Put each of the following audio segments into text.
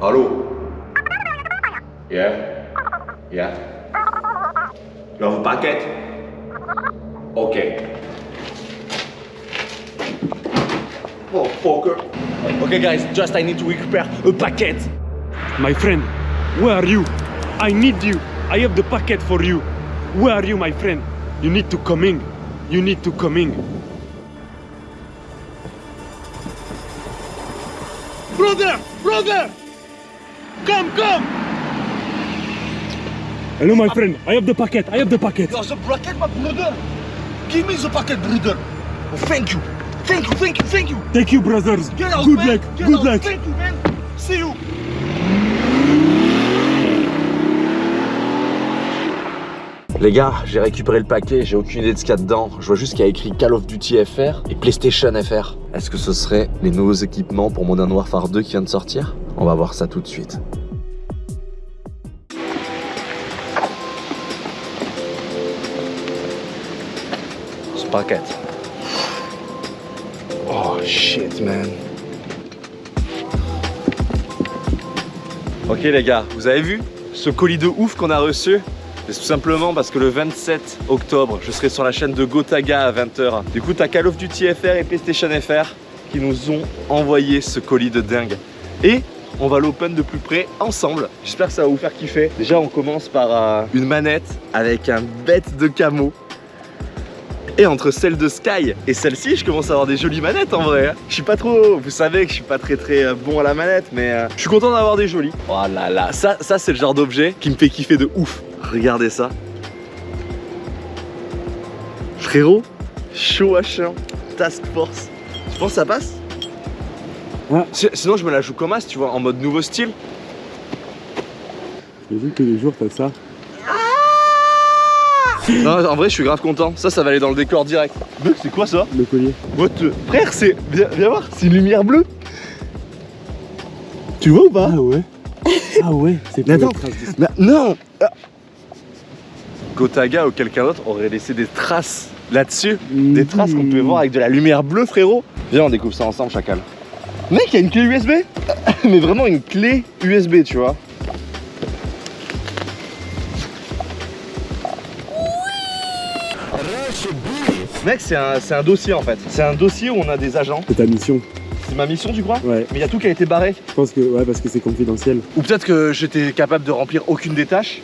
Allô Yeah Yeah You have a packet Okay. Oh, fucker. Okay, guys, just I need to repair a packet. My friend, where are you? I need you. I have the packet for you. Where are you, my friend? You need to come in. You need to come in. Brother! Brother! Come, come! Hello, my friend. I have the packet. I have the packet. A packet, my brother. Give me the packet, brother. Oh, thank you. Thank you, thank you, thank you. Thank you, brothers. Get out, Good man. luck. Get Good out. luck. Thank you, man. See you. Les gars, j'ai récupéré le paquet, j'ai aucune idée de ce qu'il y a dedans. Je vois juste qu'il y a écrit Call of Duty FR et PlayStation FR. Est-ce que ce serait les nouveaux équipements pour Modern Warfare 2 qui vient de sortir? On va voir ça tout de suite. Paquet. Oh shit man. Ok les gars, vous avez vu ce colis de ouf qu'on a reçu? C'est tout simplement parce que le 27 octobre, je serai sur la chaîne de Gotaga à 20h. Du coup, t'as Call of Duty FR et PlayStation FR qui nous ont envoyé ce colis de dingue. Et on va l'open de plus près ensemble. J'espère que ça va vous faire kiffer. Déjà, on commence par euh, une manette avec un bête de camo. Et entre celle de Sky et celle-ci, je commence à avoir des jolies manettes en vrai. hein. Je suis pas trop, vous savez que je suis pas très très euh, bon à la manette, mais euh, je suis content d'avoir des jolies. Oh là là, ça, ça c'est le genre d'objet qui me fait kiffer de ouf. Regardez ça. Frérot, chaud à chien, task force. Tu penses que ça passe Sinon je me la joue comme as, tu vois, en mode nouveau style. J'imagine que les jours, t'as ça. Non, en vrai, je suis grave content. Ça, ça va aller dans le décor direct. Mec, c'est quoi ça Le collier. What the- Frère, c'est. Viens, viens voir, c'est une lumière bleue. Tu vois ou pas Ah ouais Ah ouais C'est pas attends. les traces de- Mais Non Ah. Gotaga ou quelqu'un d'autre aurait laissé des traces là-dessus. Des traces qu'on peut voir avec de la lumière bleue, frérot. Viens, on découvre ça ensemble, chacal. Mec, il y a une clé USB Mais vraiment une clé USB, tu vois. Mec, c'est un, c'est un dossier en fait. C'est un dossier où on a des agents. C'est ta mission. C'est ma mission, tu crois Ouais. Mais il y a tout qui a été barré. Je pense que ouais parce que c'est confidentiel. Ou peut-être que j'étais capable de remplir aucune des tâches.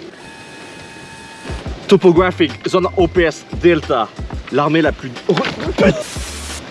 Topographic, zone OPS, Delta. L'armée la plus...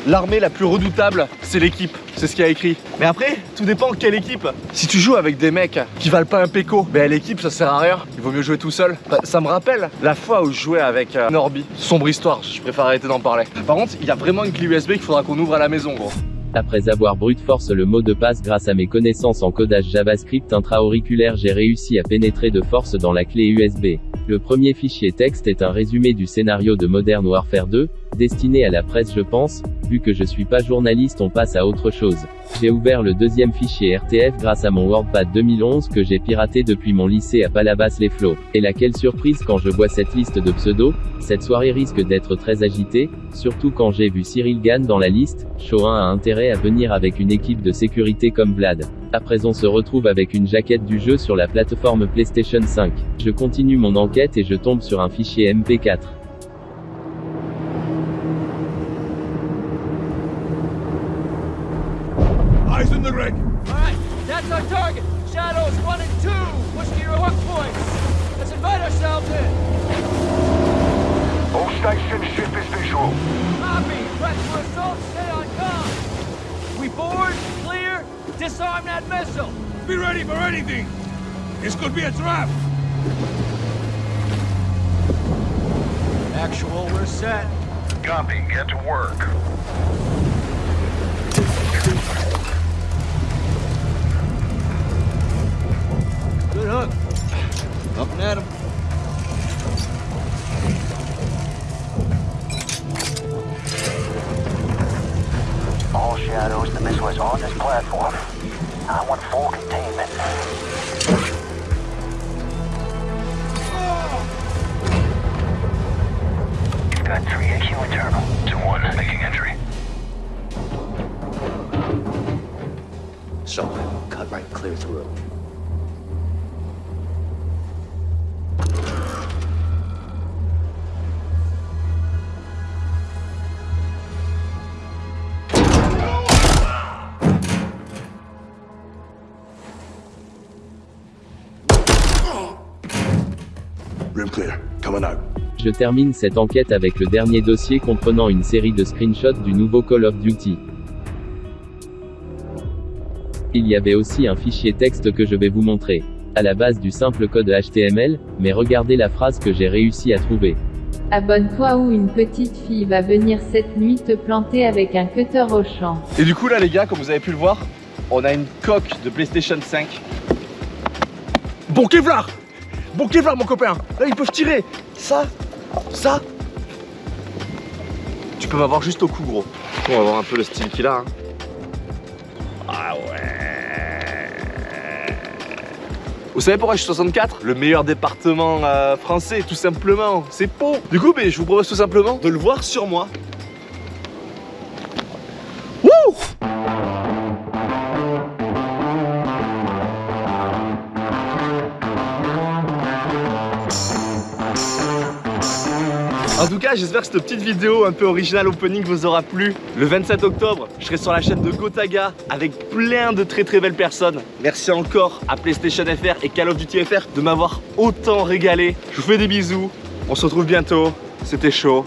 L'armée la plus redoutable, c'est l'équipe. C'est ce qu'il a écrit. Mais après, tout dépend quelle équipe. Si tu joues avec des mecs qui valent pas un péco, ben l'équipe ça sert à rien. Il vaut mieux jouer tout seul. Bah, ça me rappelle la fois où je jouais avec euh, Norby. Sombre histoire, je préfère arrêter d'en parler. Par contre, il y a vraiment une clé USB qu'il faudra qu'on ouvre à la maison, gros. Après avoir brute force le mot de passe grâce à mes connaissances en codage JavaScript intra-auriculaire, j'ai réussi à pénétrer de force dans la clé USB. Le premier fichier texte est un résumé du scénario de Modern Warfare 2, destiné à la presse je pense, vu que je suis pas journaliste on passe à autre chose. J'ai ouvert le deuxième fichier RTF grâce à mon WordPad 2011 que j'ai piraté depuis mon lycée à Palavas-les-Flots. Et laquelle surprise quand je vois cette liste de pseudos, cette soirée risque d'être très agitée, surtout quand j'ai vu Cyril Gann dans la liste, Chorin a intérêt à venir avec une équipe de sécurité comme Vlad. Après on se retrouve avec une jaquette du jeu sur la plateforme PlayStation 5. Je continue mon enquête et je tombe sur un fichier MP4. Eyes in the rig. Alright, that's our target. Shadows 1 and 2. Push to your hook points. Let's invite ourselves in. All station ship is visual. Copy. Press for assault. Stay on comm. We board, clear, disarm that missile. Be ready for anything. This could be a trap. Actual, we're set. Copy. Get to work. All shadows, the missile is on this platform. I want full containment. Got 3 AQ internal. To one, making entry. So, cut right clear through. Clear. Coming out. Je termine cette enquête avec le dernier dossier comprenant une série de screenshots du nouveau Call of Duty. Il y avait aussi un fichier texte que je vais vous montrer. À la base du simple code HTML, mais regardez la phrase que j'ai réussi à trouver. Abonne-toi ou une petite fille va venir cette nuit te planter avec un cutter au champ. Et du coup là les gars, comme vous avez pu le voir, on a une coque de PlayStation 5. Bon Kevlar Bon Kevlar mon copain Là ils peuvent tirer Ça, ça Tu peux m'avoir juste au cou gros. On va voir un peu le style qu'il a. hein. Ah ouais Vous savez pourquoi je suis 64 Le meilleur département euh, français, tout simplement. C'est Pau. Du coup, ben, je vous propose tout simplement de le voir sur moi. Cas, j'espère que cette petite vidéo un peu originale opening vous aura plu. Le 27 octobre, je serai sur la chaîne de Gotaga avec plein de très très belles personnes. Merci encore à PlayStation FR et Call of Duty FR de m'avoir autant régalé. Je vous fais des bisous. On se retrouve bientôt. C'était chaud.